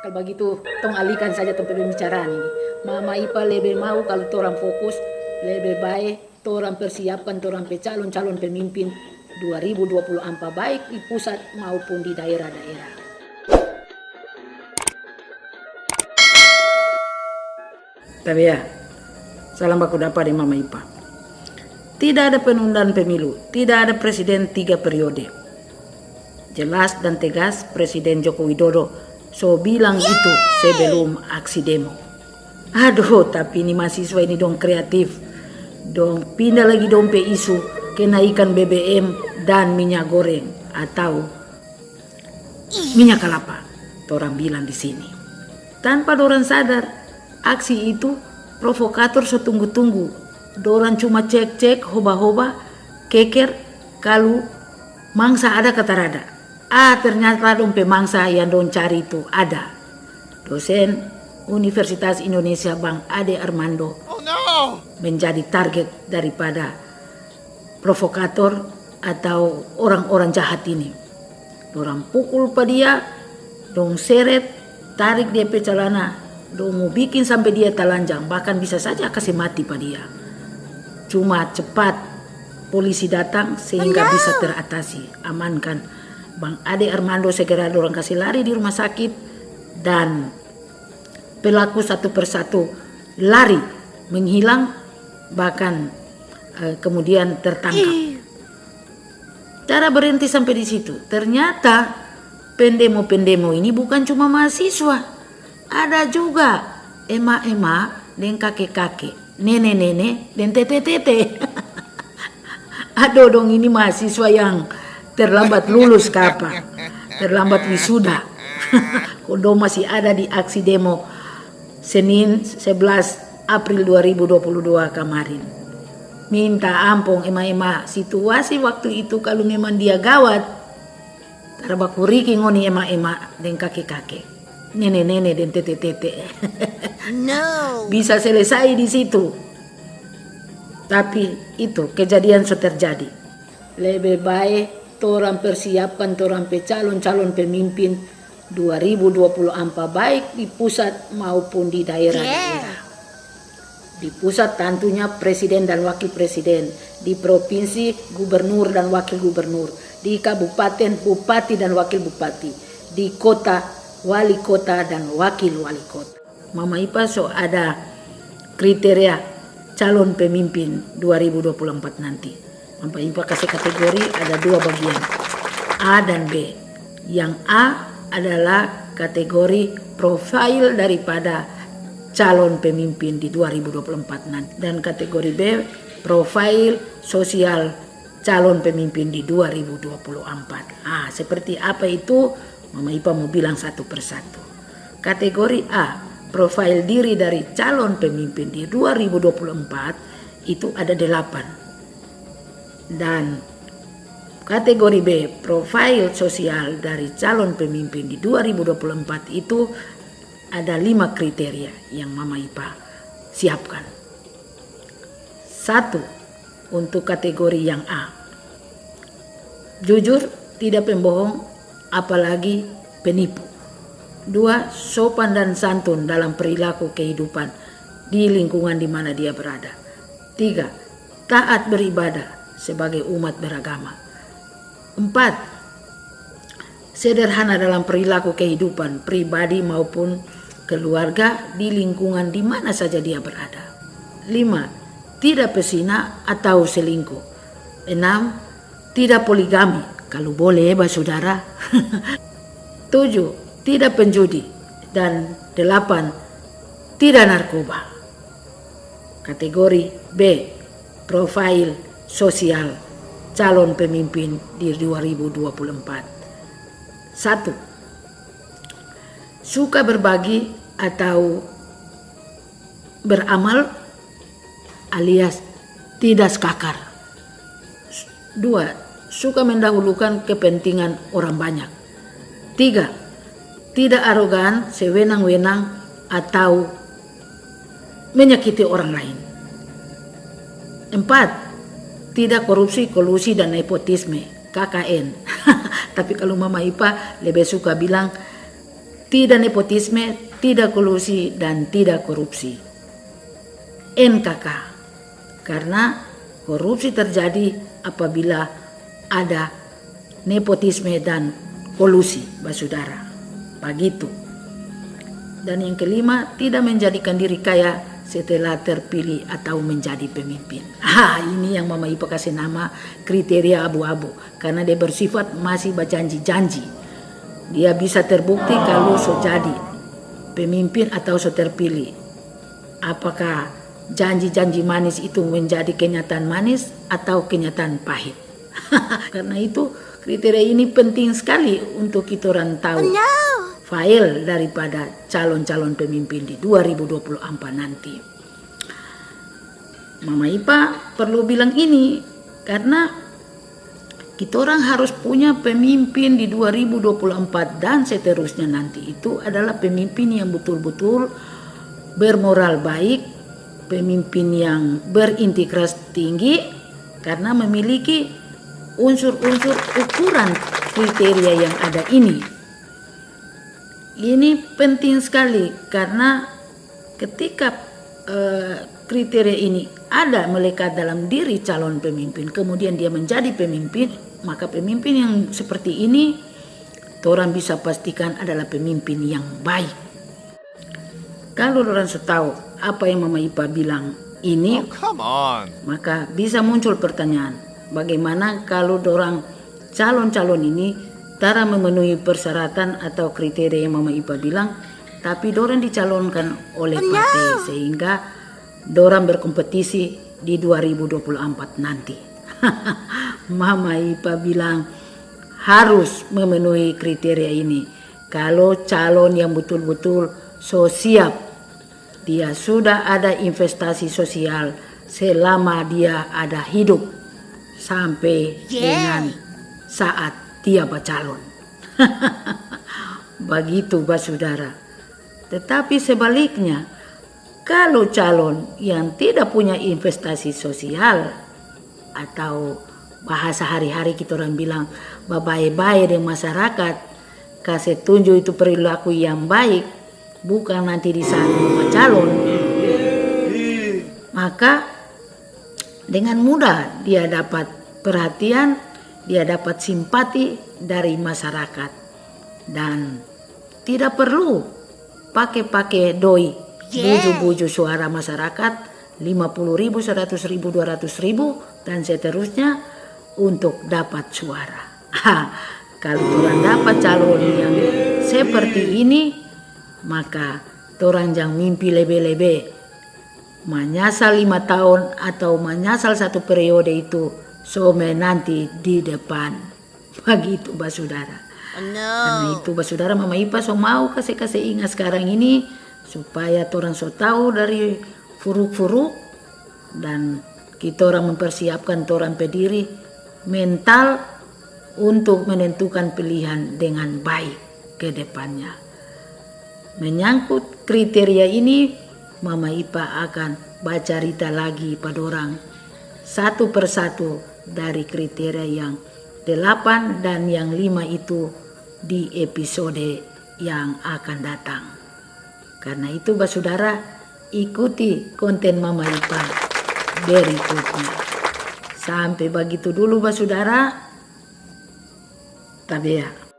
Kalau begitu, tong alihkan saja tempat pembicaraan ini. Mama Ipa lebih mau kalau orang fokus, lebih baik orang persiapkan orang calon-calon pemimpin 2024 baik di pusat maupun di daerah-daerah. Tapi ya, salam baku dapat di Mama Ipa. Tidak ada penundaan pemilu, tidak ada presiden tiga periode. Jelas dan tegas Presiden Joko Widodo so bilang itu sebelum aksi demo. Aduh, tapi ini mahasiswa ini dong kreatif. Dong pindah lagi dong pe isu kenaikan BBM dan minyak goreng atau minyak kelapa. Orang bilang di sini. Tanpa orang sadar, aksi itu provokator setunggu-tunggu. Doran cuma cek-cek, hoba-hoba, keker, kalau mangsa ada kata rada. Ah ternyata dompe mangsa yang don cari itu ada. Dosen Universitas Indonesia Bang Ade Armando Oh no! menjadi target daripada provokator atau orang-orang jahat ini. Orang pukul pada dia, dong seret, tarik dia pe celana, dong mau bikin sampai dia telanjang, bahkan bisa saja kasih mati pada dia. Cuma cepat polisi datang sehingga bisa teratasi, amankan. Bang Ade Armando segera dorong kasih lari di rumah sakit dan pelaku satu persatu lari menghilang bahkan eh, kemudian tertangkap. Cara berhenti sampai di situ. Ternyata pendemo-pendemo ini bukan cuma mahasiswa. Ada juga emak-emak dan kakek-kakek, nenek-nenek dan tete-tete. Aduh dong ini mahasiswa yang terlambat lulus kapan, terlambat wisuda. Kodo masih ada di aksi demo Senin 11 April 2022 kemarin. Minta ampun ema-ema situasi waktu itu kalau memang dia gawat. Tarabakuriki ngoni ema-ema dan kakek-kakek. Nenek-nenek dan tete-tete. No! Bisa selesai di situ. Tapi itu kejadian sudah terjadi. Lebih baik orang persiapkan orang pe calon-calon pemimpin 2024 baik di pusat maupun di daerah-daerah. Di pusat tentunya presiden dan wakil presiden, di provinsi gubernur dan wakil gubernur, di kabupaten bupati dan wakil bupati, di kota wali kota dan wakil wali kota. Mama Ipa so ada kriteria calon pemimpin 2024 nanti. Mama Ipa kasih kategori ada dua bagian, A dan B. Yang A adalah kategori profil daripada calon pemimpin di 2024 nanti dan kategori B profil sosial calon pemimpin di 2024. Ah, seperti apa itu? Mama Ipa mau bilang satu persatu. Kategori A, profil diri dari calon pemimpin di 2024 itu ada delapan. Dan Kategori B, profil sosial dari calon pemimpin di 2024 itu ada lima kriteria yang Mama Ipa siapkan. Satu, untuk kategori yang A. Jujur, tidak pembohong, apalagi penipu. Dua, sopan dan santun dalam perilaku kehidupan di lingkungan di mana dia berada. Tiga, taat beribadah sebagai umat beragama. Empat, sederhana dalam perilaku kehidupan pribadi maupun keluarga di lingkungan di mana saja dia berada. Lima, tidak pesina atau selingkuh. Enam, tidak poligami, kalau boleh bah saudara. Tujuh, tidak penjudi. Dan delapan, tidak narkoba. Kategori B, profil sosial calon pemimpin di 2024. Satu, suka berbagi atau beramal alias tidak skakar. Dua, suka mendahulukan kepentingan orang banyak. Tiga, tidak arogan, sewenang-wenang atau menyakiti orang lain. Empat, tidak korupsi, kolusi, dan nepotisme, KKN. Tapi kalau Mama Ipa lebih suka bilang tidak nepotisme, tidak kolusi, dan tidak korupsi. NKK, karena korupsi terjadi apabila ada nepotisme dan kolusi, basudara. Begitu. Dan yang kelima, tidak menjadikan diri kaya setelah terpilih atau menjadi pemimpin. Ah, ini yang Mama Ipa kasih nama kriteria abu-abu karena dia bersifat masih berjanji-janji. Dia bisa terbukti kalau so jadi pemimpin atau so terpilih. Apakah janji-janji manis itu menjadi kenyataan manis atau kenyataan pahit? karena itu kriteria ini penting sekali untuk kita orang tahu. File daripada calon-calon pemimpin di 2024 nanti. Mama Ipa perlu bilang ini karena kita orang harus punya pemimpin di 2024 dan seterusnya nanti itu adalah pemimpin yang betul-betul bermoral baik, pemimpin yang berintegritas tinggi karena memiliki unsur-unsur ukuran kriteria yang ada ini. Ini penting sekali karena ketika eh, kriteria ini ada melekat dalam diri calon pemimpin, kemudian dia menjadi pemimpin, maka pemimpin yang seperti ini orang bisa pastikan adalah pemimpin yang baik. Kalau orang tahu apa yang Mama Ipa bilang ini, Oh, come on. maka bisa muncul pertanyaan, bagaimana kalau orang calon-calon ini tara memenuhi persyaratan atau kriteria yang Mama Ipa bilang, tapi dorang dicalonkan oleh partai sehingga dorang berkompetisi di 2024 nanti. Mama Ipa bilang harus memenuhi kriteria ini. Kalau calon yang betul-betul so siap dia sudah ada investasi sosial selama dia ada hidup sampai dengan saat dia bercalon. Begitu, Pak Saudara. Tetapi sebaliknya, kalau calon yang tidak punya investasi sosial atau bahasa hari-hari kita orang bilang baik-baik dengan masyarakat, kasih tunjuk itu perilaku yang baik, bukan nanti di saat calon, maka dengan mudah dia dapat perhatian, dia dapat simpati dari masyarakat dan tidak perlu pakai-pakai doi buju-buju suara masyarakat 50 ribu, 100 ribu, 200 ribu dan seterusnya untuk dapat suara. Kalau orang dapat calon yang seperti ini, maka orang jangan mimpi lebih-lebih menyasal lima tahun atau menyasal satu periode itu some nanti di depan begitu Mbak Saudara karena No. itu Mbak Saudara Mama Ipa so mau kasih-kasih ingat sekarang ini supaya orang so tahu dari furuk-furuk dan kita orang mempersiapkan orang pediri mental untuk menentukan pilihan dengan baik ke depannya. Menyangkut kriteria ini, Mama Ipa akan baca cerita lagi pada orang satu persatu dari kriteria yang delapan dan yang lima itu di episode yang akan datang. Karena itu, Mbak Saudara, ikuti konten Mama Ipa berikutnya. Sampai begitu dulu, Mbak Saudara. Tabea.